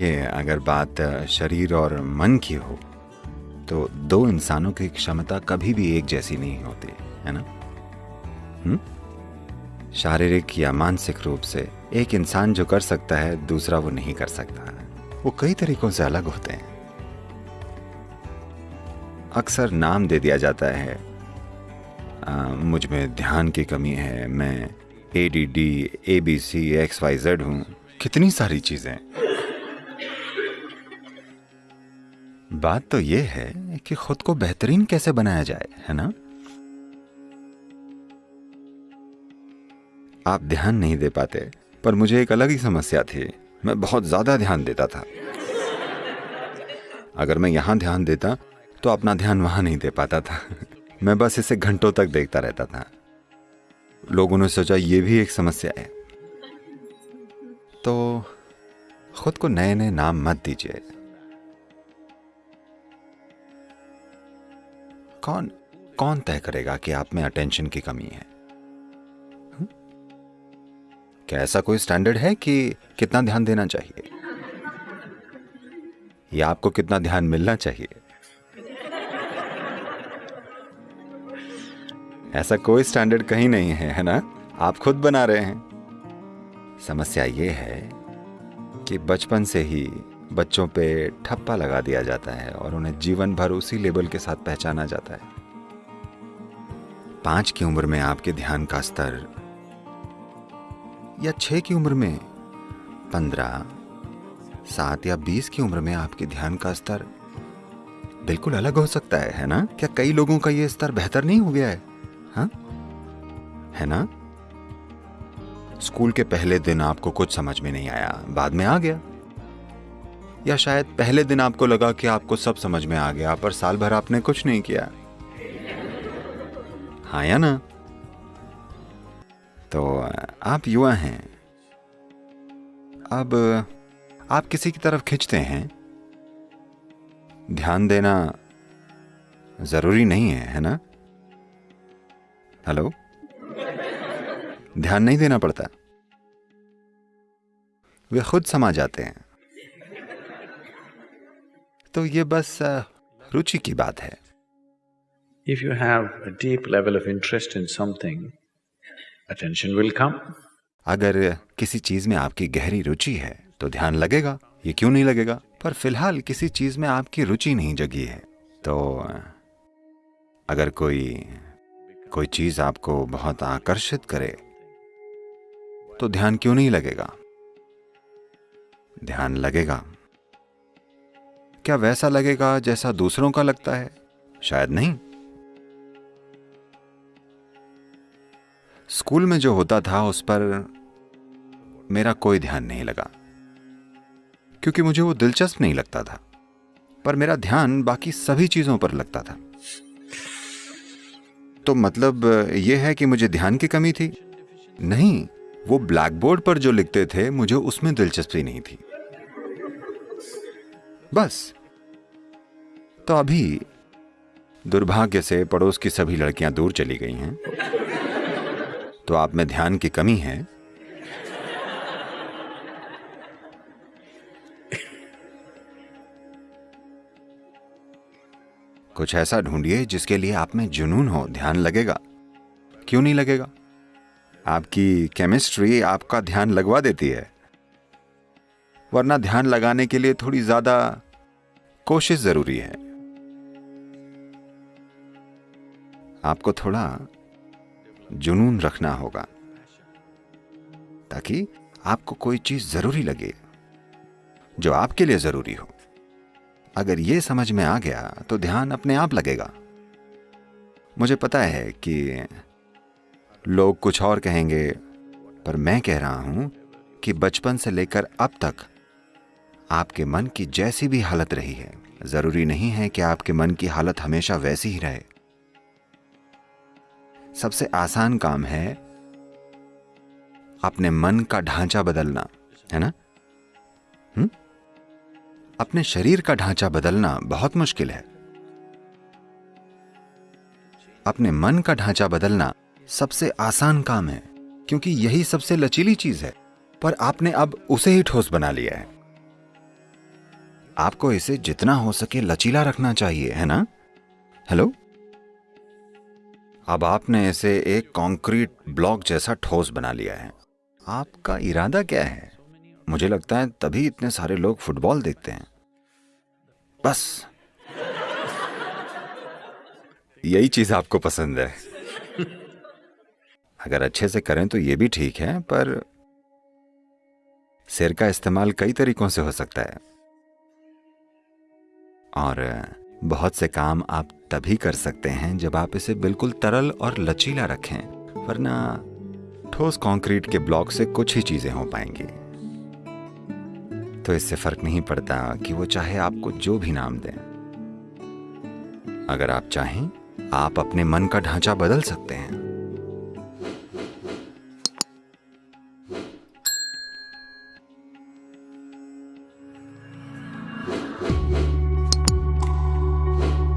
ये अगर बात शरीर और मन की हो तो दो इंसानों की क्षमता कभी भी एक जैसी नहीं होती है ना? शारीरिक या मानसिक रूप से एक इंसान जो कर सकता है दूसरा वो नहीं कर सकता वो कई तरीकों से अलग होते हैं। अक्सर नाम दे दिया जाता है आ, मुझमें ध्यान की कमी है मैं A D D A B C X Y Z हूँ कितनी सारी चीज़ें। बात तो यह है कि खुद को बेहतरीन कैसे बनाया जाए, है ना? आप ध्यान नहीं दे पाते, पर मुझे एक अलग ही समस्या थी। मैं बहुत ज़्यादा ध्यान देता था। अगर मैं यहाँ ध्यान देता तो अपना ध्यान वहाँ नहीं दे पाता था। मैं बस इसे घंटों तक देखता रहता था। लोगों ने सोचा यह भी एक समस्या है। तो खुद को नए नए नाम मत दीजिए। कौन कौन तय करेगा कि आप में अटेंशन की कमी है? क्या ऐसा कोई स्टैंडर्ड है कि कितना ध्यान देना चाहिए? या आपको कितना ध्यान मिलना चाहिए? ऐसा कोई स्टैंडर्ड कहीं नहीं है है ना? आप खुद बना रहे हैं। समस्या ये है कि बचपन से ही बच्चों पे ठप्पा लगा दिया जाता है और उन्हें जीवन भर उसी लेबल के साथ पहचाना जाता है। पाँच की उम्र में आपके ध्यान का स्तर या छह की उम्र में पंद्रह, सात या बीस की उम्र में आपके ध्यान का स्तर बिल्कुल अलग हो सकता है है ना? क्या कई लोगों का यह स्तर बेहतर नहीं हो गया है? हा? है ना? स्कूल के पहले दिन आपको कुछ समझ में नहीं आया, बाद में आ गया। या शायद पहले दिन आपको लगा कि आपको सब समझ में आ गया, पर साल भर आपने कुछ नहीं किया। हाँ या ना? तो आप युवा हैं। अब, आप किसी की तरफ़ खिंचते हैं? ध्यान देना ज़रूरी नहीं है है ना? हेलो? ध्यान नहीं देना पड़ता। वे खुद समा जाते हैं। तो ये बस रुचि की बात है। If you have a deep level of interest in something, attention will come. अगर किसी चीज़ में आपकी गहरी रुचि है तो ध्यान लगेगा। ये क्यों नहीं लगेगा? पर फ़िलहाल किसी चीज़ में आपकी रुचि नहीं जगी है। तो अगर कोई कोई चीज़ आपको बहुत आकर्षित करे तो ध्यान क्यों नहीं लगेगा? ध्यान लगेगा। क्या वैसा लगेगा जैसा दूसरों का लगता है? शायद नहीं। स्कूल में जो होता था, उस पर मेरा कोई ध्यान नहीं लगा। क्योंकि मुझे वो दिलचस्प नहीं लगता था। पर मेरा ध्यान बाकी सभी चीज़ों पर लगता था। तो मतलब यह है कि मुझे ध्यान की कमी थी? नहीं, वो ब्लैक बोर्ड पर जो लिखते थे, मुझे उसमें दिलचस्पी नहीं थी। बस तो अभी दुर्भाग्य से पड़ोस की सभी लड़कियाँ दूर चली गई हैं। तो आप में ध्यान की कमी है। कुछ ऐसा ढूंढिए जिसके लिए आप में जुनून हो, ध्यान लगेगा। क्यों नहीं लगेगा? आपकी केमिस्ट्री आपका ध्यान लगवा देती है। वरना ध्यान लगाने के लिए थोड़ी ज़्यादा कोशिश ज़रूरी है। आपको थोड़ा जुनून रखना होगा, ताकि आपको कोई चीज़ ज़रूरी लगे जो आपके लिए ज़रूरी हो। अगर यह समझ में आ गया तो ध्यान अपने आप लगेगा। मुझे पता है कि लोग कुछ और कहेंगे, पर मैं कह रहा हूँ कि बचपन से लेकर अब तक आपके मन की जैसी भी हालत रही है। ज़रूरी नहीं है कि आपके मन की हालत हमेशा वैसी ही रहे। सबसे आसान काम है अपने मन का ढांचा बदलना, है ना? हुँ? अपने शरीर का ढांचा बदलना बहुत मुश्किल है। अपने मन का ढांचा बदलना सबसे आसान काम है, क्योंकि यही सबसे लचीली चीज़ है, पर आपने अब उसे ही ठोस बना लिया है। आपको इसे जितना हो सके लचीला रखना चाहिए, है ना? हेलो अब आपने इसे एक कंक्रीट ब्लॉक जैसा ठोस बना लिया है। आपका इरादा क्या है? मुझे लगता है तभी इतने सारे लोग फुटबॉल देखते हैं। बस। यही चीज़ आपको पसंद है। अगर अच्छे से करें तो ये भी ठीक है, पर सिर का इस्तेमाल कई तरीकों से हो सकता है। और बहुत से काम आप तभी कर सकते हैं जब आप इसे बिल्कुल तरल और लचीला रखें, वरना ठोस कंक्रीट के ब्लॉक से कुछ ही चीज़ें हो पाएँगी। तो इससे फ़र्क नहीं पड़ता कि वो चाहे आपको जो भी नाम दें। अगर आप चाहें, आप अपने मन का ढांचा बदल सकते हैं।